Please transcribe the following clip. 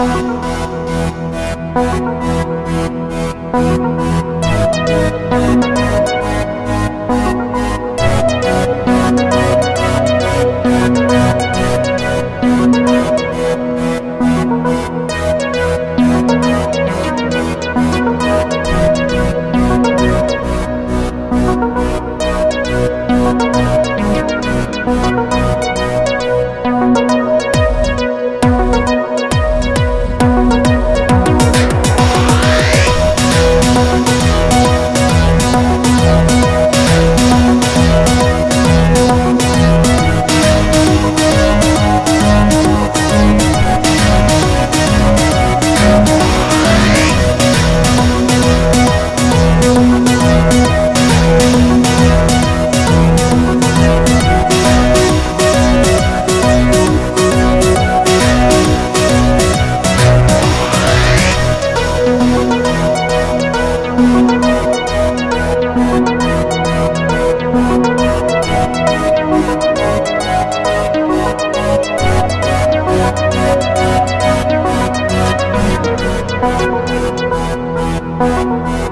Bye. Thank